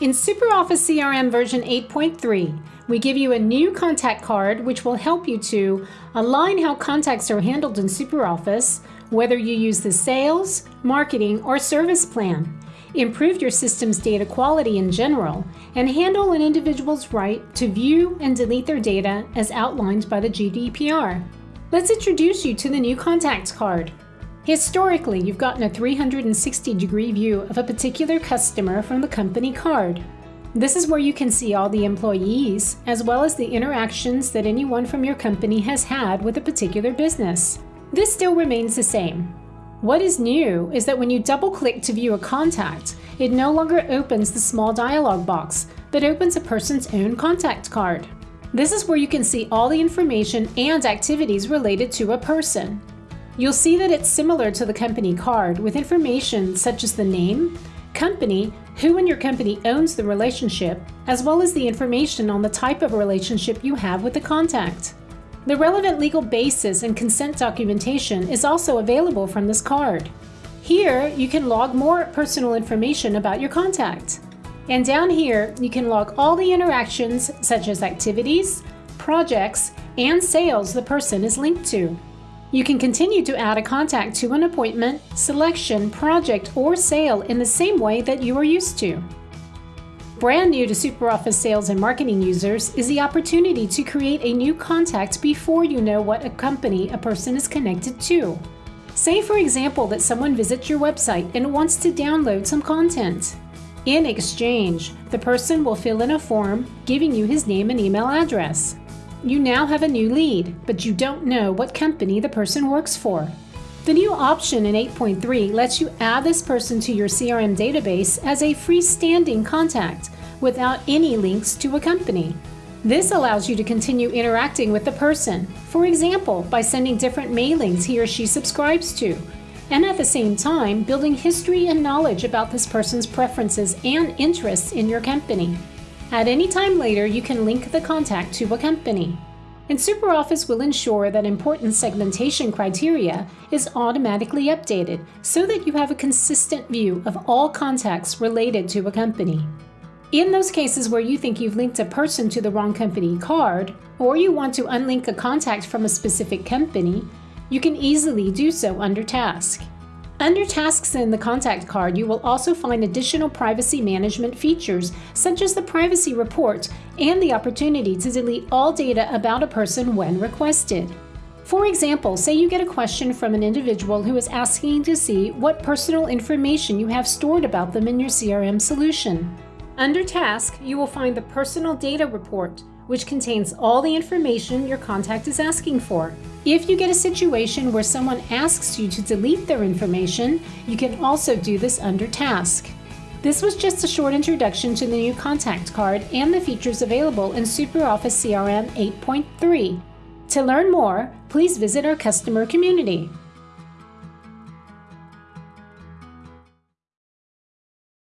In SuperOffice CRM version 8.3, we give you a new contact card which will help you to align how contacts are handled in SuperOffice, whether you use the sales, marketing, or service plan, improve your system's data quality in general, and handle an individual's right to view and delete their data as outlined by the GDPR. Let's introduce you to the new contact card. Historically, you've gotten a 360 degree view of a particular customer from the company card. This is where you can see all the employees, as well as the interactions that anyone from your company has had with a particular business. This still remains the same. What is new is that when you double click to view a contact, it no longer opens the small dialog box, but opens a person's own contact card. This is where you can see all the information and activities related to a person. You'll see that it's similar to the company card with information such as the name, company, who in your company owns the relationship, as well as the information on the type of relationship you have with the contact. The relevant legal basis and consent documentation is also available from this card. Here, you can log more personal information about your contact. And down here, you can log all the interactions such as activities, projects, and sales the person is linked to. You can continue to add a contact to an appointment, selection, project, or sale in the same way that you are used to. Brand new to SuperOffice sales and marketing users is the opportunity to create a new contact before you know what a company a person is connected to. Say, for example, that someone visits your website and wants to download some content. In exchange, the person will fill in a form giving you his name and email address. You now have a new lead, but you don't know what company the person works for. The new option in 8.3 lets you add this person to your CRM database as a freestanding contact without any links to a company. This allows you to continue interacting with the person, for example, by sending different mailings he or she subscribes to, and at the same time building history and knowledge about this person's preferences and interests in your company. At any time later, you can link the contact to a company. And SuperOffice will ensure that important segmentation criteria is automatically updated so that you have a consistent view of all contacts related to a company. In those cases where you think you've linked a person to the wrong company card, or you want to unlink a contact from a specific company, you can easily do so under Task. Under Tasks in the contact card, you will also find additional privacy management features, such as the privacy report and the opportunity to delete all data about a person when requested. For example, say you get a question from an individual who is asking to see what personal information you have stored about them in your CRM solution. Under Task, you will find the Personal Data Report, which contains all the information your contact is asking for. If you get a situation where someone asks you to delete their information, you can also do this under Task. This was just a short introduction to the new contact card and the features available in SuperOffice CRM 8.3. To learn more, please visit our customer community.